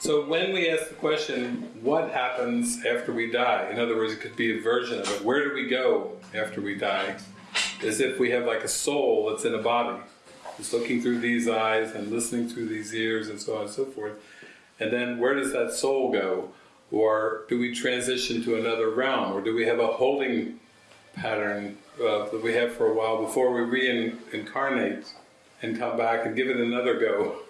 So when we ask the question, what happens after we die? In other words, it could be a version of it. Where do we go after we die? As if we have like a soul that's in a body. It's looking through these eyes and listening through these ears and so on and so forth. And then where does that soul go? Or do we transition to another realm? Or do we have a holding pattern uh, that we have for a while before we reincarnate and come back and give it another go?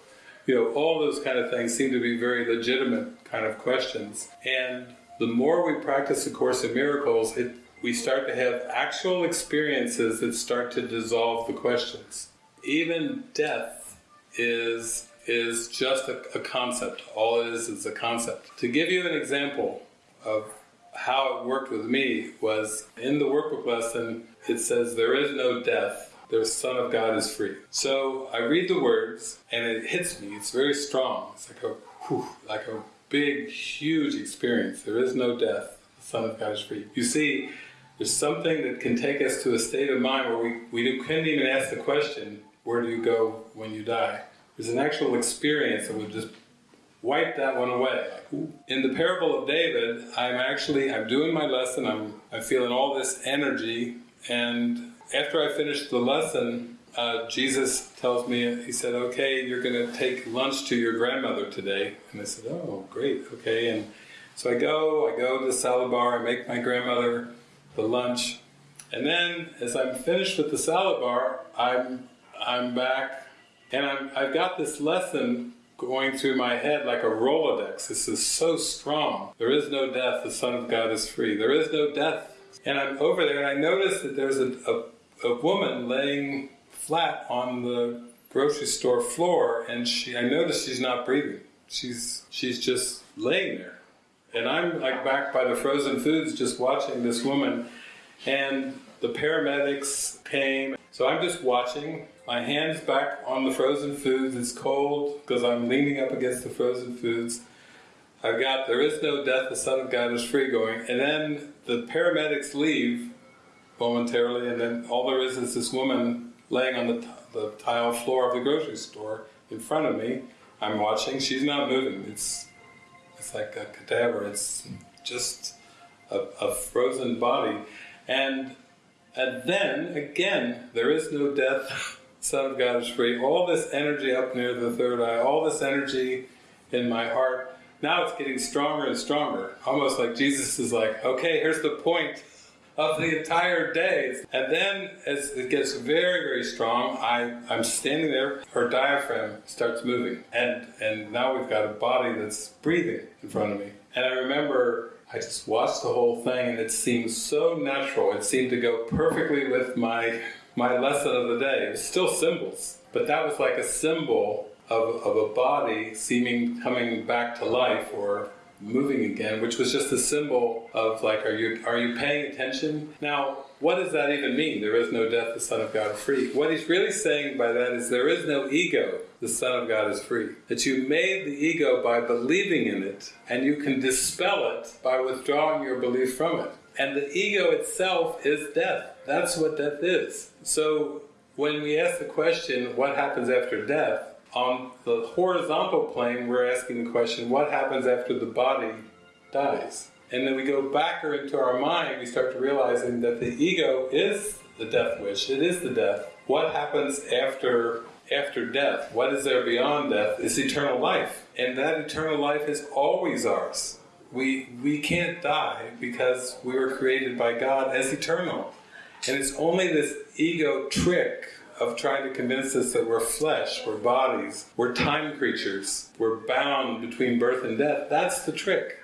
You know, all those kind of things seem to be very legitimate kind of questions. And the more we practice A Course in Miracles, it, we start to have actual experiences that start to dissolve the questions. Even death is is just a, a concept. All it is is a concept. To give you an example of how it worked with me was in the workbook lesson it says there is no death the Son of God is free. So I read the words and it hits me. It's very strong. It's like a whew, like a big, huge experience. There is no death. The Son of God is free. You see, there's something that can take us to a state of mind where we, we couldn't even ask the question, where do you go when you die? There's an actual experience that would just wipe that one away. In the parable of David, I'm actually, I'm doing my lesson, I'm, I'm feeling all this energy, and after I finished the lesson, uh, Jesus tells me, he said, okay, you're going to take lunch to your grandmother today. And I said, oh, great, okay. And so I go, I go to the salad bar, I make my grandmother the lunch. And then, as I'm finished with the salad bar, I'm, I'm back, and I'm, I've got this lesson going through my head like a Rolodex. This is so strong. There is no death, the Son of God is free. There is no death. And I'm over there, and I notice that there's a, a a woman laying flat on the grocery store floor and she I notice she's not breathing. She's she's just laying there. And I'm like back by the frozen foods just watching this woman and the paramedics came. So I'm just watching. My hand's back on the frozen foods. It's cold because I'm leaning up against the frozen foods. I've got there is no death, the Son of God is free going. And then the paramedics leave momentarily, and then all there is is this woman laying on the, the tile floor of the grocery store in front of me. I'm watching. She's not moving. It's it's like a cadaver. It's just a, a frozen body, and and then again, there is no death. Son of God is free. All this energy up near the third eye, all this energy in my heart. Now it's getting stronger and stronger. Almost like Jesus is like, okay, here's the point of the entire day. And then as it gets very, very strong, I, I'm standing there, her diaphragm starts moving. And, and now we've got a body that's breathing in front of me. And I remember I just watched the whole thing and it seemed so natural. It seemed to go perfectly with my, my lesson of the day. It was still symbols, but that was like a symbol of, of a body seeming coming back to life or moving again, which was just a symbol of like, are you are you paying attention? Now, what does that even mean? There is no death, the Son of God is free. What he's really saying by that is there is no ego, the Son of God is free. That you made the ego by believing in it, and you can dispel it by withdrawing your belief from it. And the ego itself is death. That's what death is. So when we ask the question, what happens after death, on the horizontal plane, we're asking the question, what happens after the body dies? And then we go back into our mind, we start to realizing that the ego is the death wish, it is the death. What happens after after death? What is there beyond death? Is eternal life. And that eternal life is always ours. We, we can't die because we were created by God as eternal. And it's only this ego trick of trying to convince us that we're flesh, we're bodies, we're time creatures, we're bound between birth and death. That's the trick.